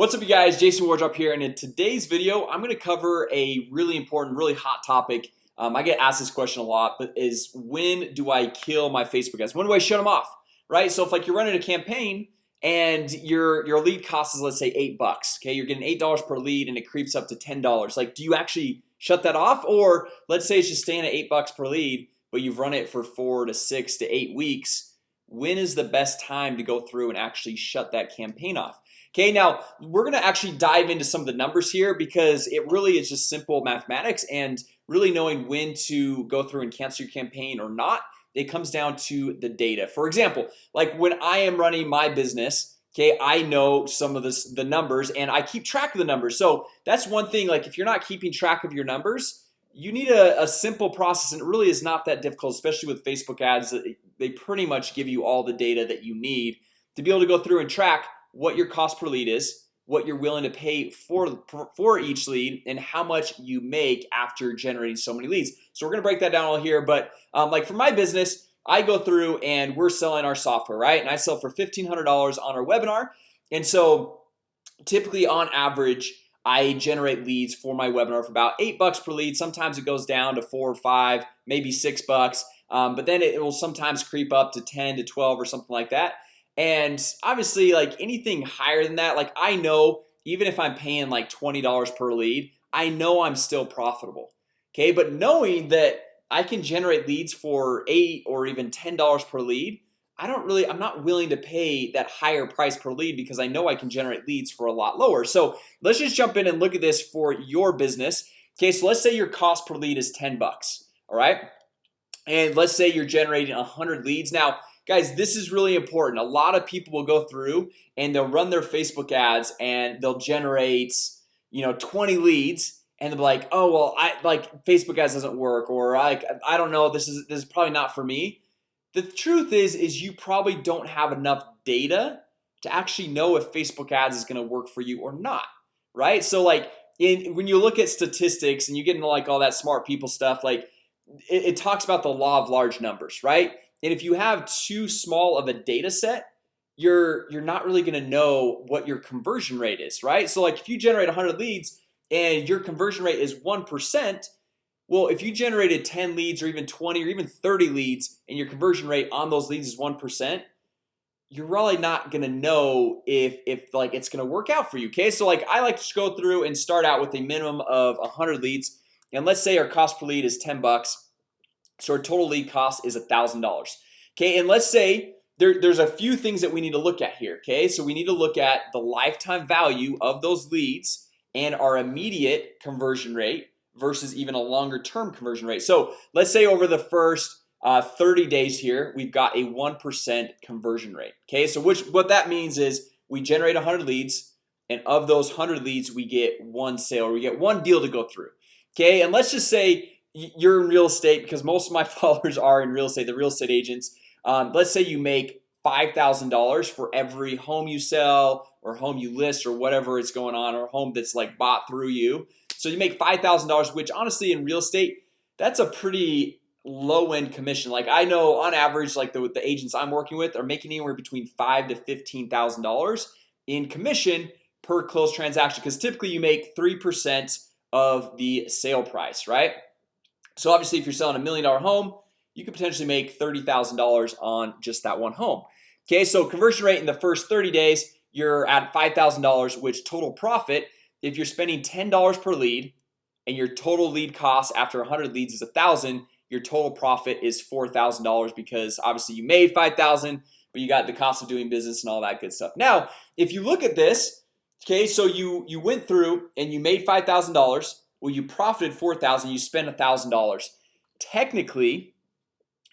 What's up you guys? Jason Wardrop here and in today's video I'm going to cover a really important really hot topic. Um, I get asked this question a lot but is when do I kill my Facebook ads? When do I shut them off right? So if like you're running a campaign and your your lead cost is let's say eight bucks Okay, you're getting eight dollars per lead and it creeps up to ten dollars. Like do you actually shut that off? Or let's say it's just staying at eight bucks per lead But you've run it for four to six to eight weeks When is the best time to go through and actually shut that campaign off? Okay, now we're gonna actually dive into some of the numbers here because it really is just simple mathematics and really knowing when to go through and cancel your campaign or not it comes down to the data for example like when I am running my business Okay, I know some of this the numbers and I keep track of the numbers So that's one thing like if you're not keeping track of your numbers You need a, a simple process and it really is not that difficult especially with Facebook ads They pretty much give you all the data that you need to be able to go through and track what your cost per lead is what you're willing to pay for for each lead and how much you make after generating so many leads. So we're gonna break that down all here but um, like for my business I go through and we're selling our software right? And I sell for $1,500 on our webinar. And so typically on average I generate leads for my webinar for about eight bucks per lead. Sometimes it goes down to four or five maybe six bucks um, But then it will sometimes creep up to 10 to 12 or something like that. And obviously like anything higher than that like I know even if I'm paying like $20 per lead I know I'm still profitable Okay, but knowing that I can generate leads for eight or even $10 per lead I don't really I'm not willing to pay that higher price per lead because I know I can generate leads for a lot lower. So let's just jump in and look at this for your business Okay, so let's say your cost per lead is 10 bucks. All right And let's say you're generating a hundred leads. Now Guys, this is really important. A lot of people will go through and they'll run their Facebook ads and they'll generate You know 20 leads and they're like, oh, well, I like Facebook ads doesn't work or I, I don't know This is this is probably not for me. The truth is is you probably don't have enough data to actually know if Facebook ads is gonna work for you or not Right, so like in when you look at statistics and you get into like all that smart people stuff like it, it talks about the law of large numbers, right? and if you have too small of a data set you're you're not really gonna know what your conversion rate is right so like if you generate 100 leads and your conversion rate is 1% well if you generated 10 leads or even 20 or even 30 leads and your conversion rate on those leads is 1% you're really not gonna know if if like it's gonna work out for you okay so like I like to go through and start out with a minimum of 100 leads and let's say our cost per lead is 10 bucks so our total lead cost is a thousand dollars. Okay, and let's say there, there's a few things that we need to look at here Okay, so we need to look at the lifetime value of those leads and our immediate conversion rate versus even a longer term conversion rate. So let's say over the first uh, 30 days here We've got a 1% conversion rate Okay, so which what that means is we generate 100 leads and of those 100 leads we get one sale or we get one deal to go through Okay, and let's just say you're in real estate because most of my followers are in real estate the real estate agents. Um, let's say you make $5,000 for every home you sell or home you list or whatever is going on or home that's like bought through you. So you make $5,000 which honestly in real estate that's a pretty low-end commission. Like I know on average like the, the agents I'm working with are making anywhere between five to fifteen thousand dollars in commission per closed transaction because typically you make 3% of the sale price right? So obviously if you're selling a million dollar home you could potentially make $30,000 on just that one home. Okay, so conversion rate in the first 30 days you're at $5,000 which total profit if you're spending $10 per lead and your total lead cost after 100 leads is a thousand your total profit is $4,000 because obviously you made 5,000 but you got the cost of doing business and all that good stuff. Now if you look at this Okay, so you you went through and you made $5,000 well you profited 4,000 you spent a thousand dollars. Technically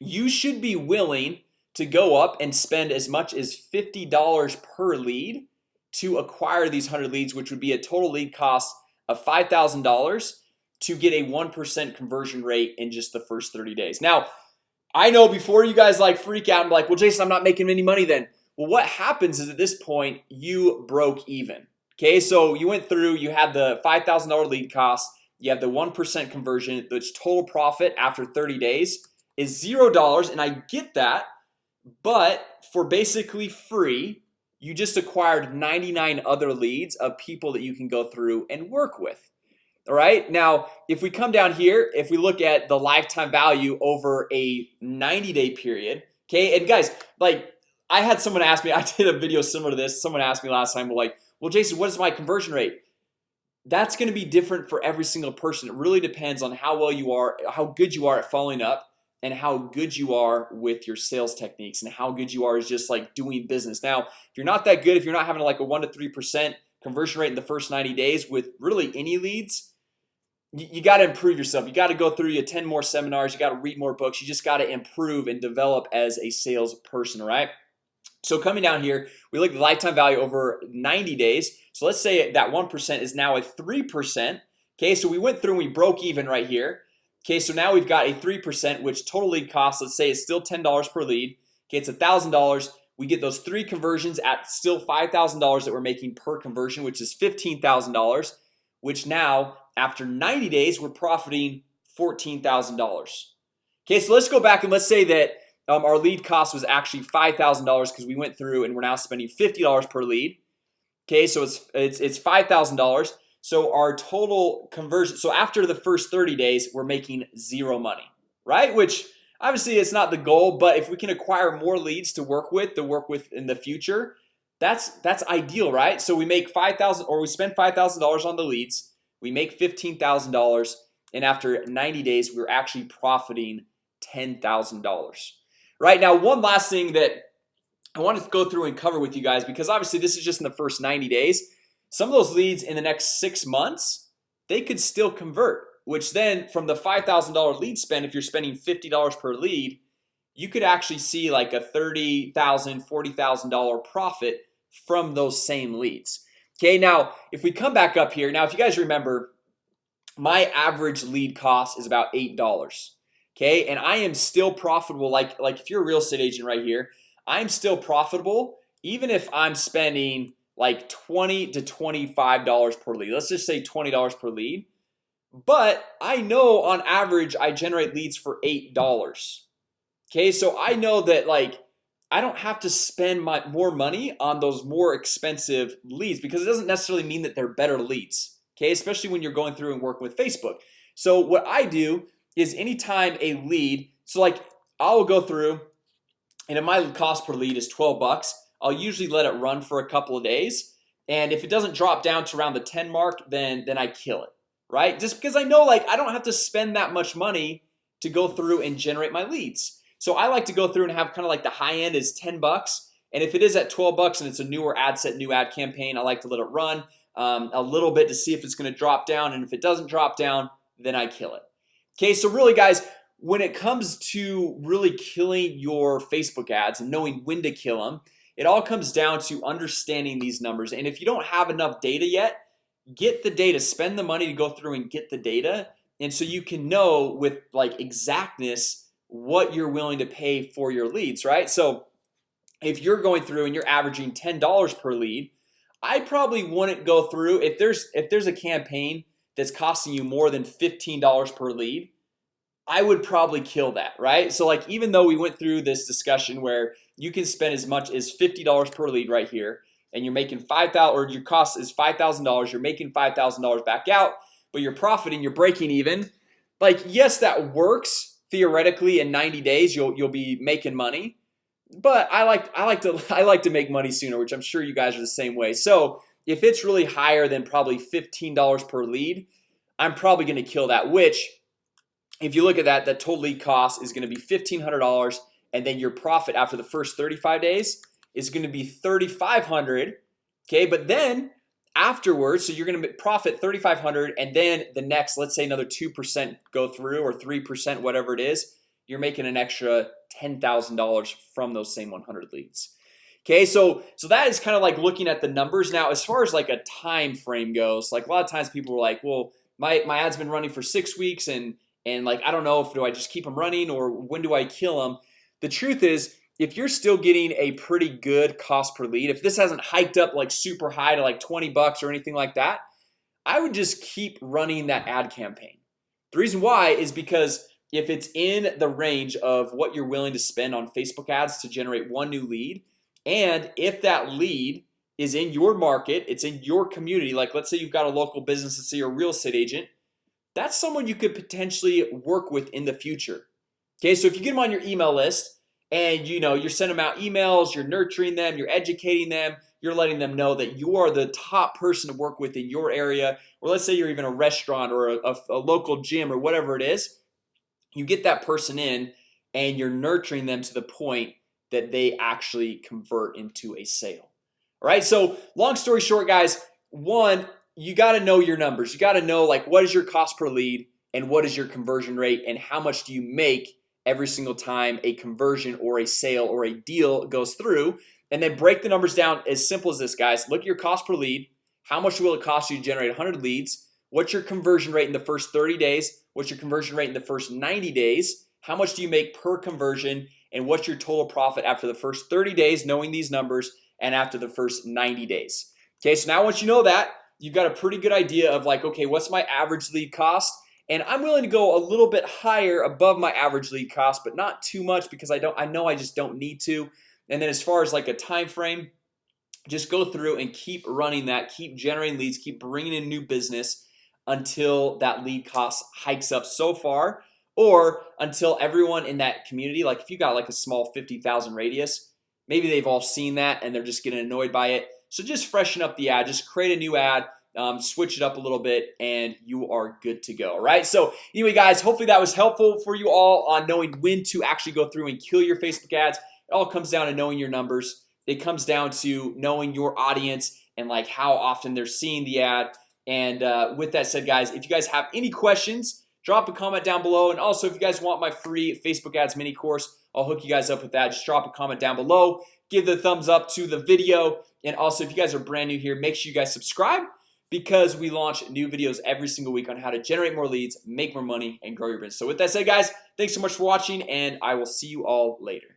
you should be willing to go up and spend as much as $50 per lead to acquire these 100 leads which would be a total lead cost of $5,000 to get a 1% conversion rate in just the first 30 days. Now I know before you guys like freak out and like well Jason I'm not making any money then. Well what happens is at this point you broke even Okay, so you went through you had the $5,000 lead cost you have the 1% conversion that's total profit after 30 days is zero dollars and I get that but for basically free you just acquired 99 other leads of people that you can go through and work with. All right now if we come down here if we look at the lifetime value over a 90-day period okay and guys like I had someone ask me I did a video similar to this someone asked me last time like well Jason what is my conversion rate? That's going to be different for every single person. It really depends on how well you are how good you are at following up and how good you are with your sales techniques and how good you are is just like doing business. Now if you're not that good if you're not having like a 1 to 3% conversion rate in the first 90 days with really any leads you, you got to improve yourself. You got to go through you 10 more seminars. You got to read more books. You just got to improve and develop as a sales person right so coming down here we look at the lifetime value over 90 days. So let's say that 1% is now a 3% Okay, so we went through and we broke even right here. Okay, so now we've got a 3% which total lead cost let's say it's still $10 per lead. Okay, it's a thousand dollars. We get those three conversions at still $5,000 that we're making per conversion which is $15,000 which now after 90 days we're profiting $14,000 Okay, so let's go back and let's say that um, our lead cost was actually $5,000 because we went through and we're now spending $50 per lead. Okay, so it's it's, it's $5,000 so our total conversion so after the first 30 days we're making zero money right? Which obviously it's not the goal but if we can acquire more leads to work with to work with in the future that's that's ideal right? So we make 5,000 or we spend $5,000 on the leads we make $15,000 and after 90 days we're actually profiting $10,000 right now one last thing that I want to go through and cover with you guys because obviously this is just in the first 90 days. Some of those leads in the next six months they could still convert which then from the $5,000 lead spend if you're spending $50 per lead you could actually see like a $30,000 $40,000 profit from those same leads. Okay, now if we come back up here now if you guys remember my average lead cost is about eight dollars Okay, and I am still profitable like like if you're a real estate agent right here I'm still profitable even if I'm spending like 20 to 25 dollars per lead. Let's just say $20 per lead. But I know on average I generate leads for eight dollars Okay, so I know that like I don't have to spend my more money on those more expensive leads because it doesn't necessarily mean that they're better leads Okay, especially when you're going through and working with Facebook. So what I do is anytime a lead so like I'll go through and if my cost per lead is 12 bucks I'll usually let it run for a couple of days. And if it doesn't drop down to around the 10 mark then then I kill it right? Just because I know like I don't have to spend that much money to go through and generate my leads. So I like to go through and have kind of like the high end is 10 bucks. And if it is at 12 bucks and it's a newer ad set new ad campaign I like to let it run um, a little bit to see if it's going to drop down. And if it doesn't drop down then I kill it Okay, so really guys when it comes to really killing your Facebook ads and knowing when to kill them it all comes down to understanding these numbers. And if you don't have enough data yet get the data. Spend the money to go through and get the data. And so you can know with like exactness what you're willing to pay for your leads right? So if you're going through and you're averaging $10 per lead I probably wouldn't go through if there's if there's a campaign that's costing you more than $15 per lead I would probably kill that right? So like even though we went through this discussion where you can spend as much as $50 per lead right here and you're making 5,000 or your cost is $5,000 you're making $5,000 back out but you're profiting you're breaking even like yes that works theoretically in 90 days you'll you'll be making money but I like I like to I like to make money sooner which I'm sure you guys are the same way. So if it's really higher than probably $15 per lead I'm probably gonna kill that which if you look at that that total lead cost is going to be $1,500 and then your profit after the first 35 days is going to be 3,500 Okay, but then afterwards so you're gonna profit 3,500 and then the next let's say another 2% go through or 3% whatever it is you're making an extra $10,000 from those same 100 leads Okay, so so that is kind of like looking at the numbers. Now as far as like a time frame goes like a lot of times people are like well my my ads been running for six weeks and and like I don't know if do I just keep them running or when do I kill them the truth is if you're still getting a pretty good cost per lead if this hasn't hiked up like super high to like 20 bucks or anything like that I would just keep running that ad campaign. The reason why is because if it's in the range of what you're willing to spend on Facebook ads to generate one new lead and if that lead is in your market It's in your community like let's say you've got a local business Let's say you're a real estate agent That's someone you could potentially work with in the future Okay, so if you get them on your email list and you know you're sending them out emails You're nurturing them. You're educating them You're letting them know that you are the top person to work with in your area Or let's say you're even a restaurant or a, a, a local gym or whatever it is You get that person in and you're nurturing them to the point that they actually convert into a sale All right, so long story short guys one you got to know your numbers. You got to know like what is your cost per lead and what is your conversion rate and how much do you make every single time a conversion or a sale or a deal goes through. And then break the numbers down as simple as this guys. Look at your cost per lead. How much will it cost you to generate 100 leads? What's your conversion rate in the first 30 days? What's your conversion rate in the first 90 days? How much do you make per conversion? And what's your total profit after the first 30 days knowing these numbers and after the first 90 days? Okay, so now once you know that you've got a pretty good idea of like okay What's my average lead cost? And I'm willing to go a little bit higher above my average lead cost But not too much because I don't I know I just don't need to. And then as far as like a time frame just go through and keep running that keep generating leads keep bringing in new business until that lead cost hikes up so far or until everyone in that community like if you got like a small 50,000 radius maybe they've all seen that and they're just getting annoyed by it so just freshen up the ad just create a new ad um, switch it up a little bit and you are good to go right so anyway guys hopefully that was helpful for you all on knowing when to actually go through and kill your Facebook ads. It all comes down to knowing your numbers. It comes down to knowing your audience and like how often they're seeing the ad. And uh, with that said guys if you guys have any questions drop a comment down below and also if you guys want my free Facebook ads mini course I'll hook you guys up with that. Just drop a comment down below give the thumbs up to the video and also if you guys are brand new here make sure you guys subscribe because we launch new videos every single week on how to generate more leads make more money and grow your business. So with that said guys thanks so much for watching and I will see you all later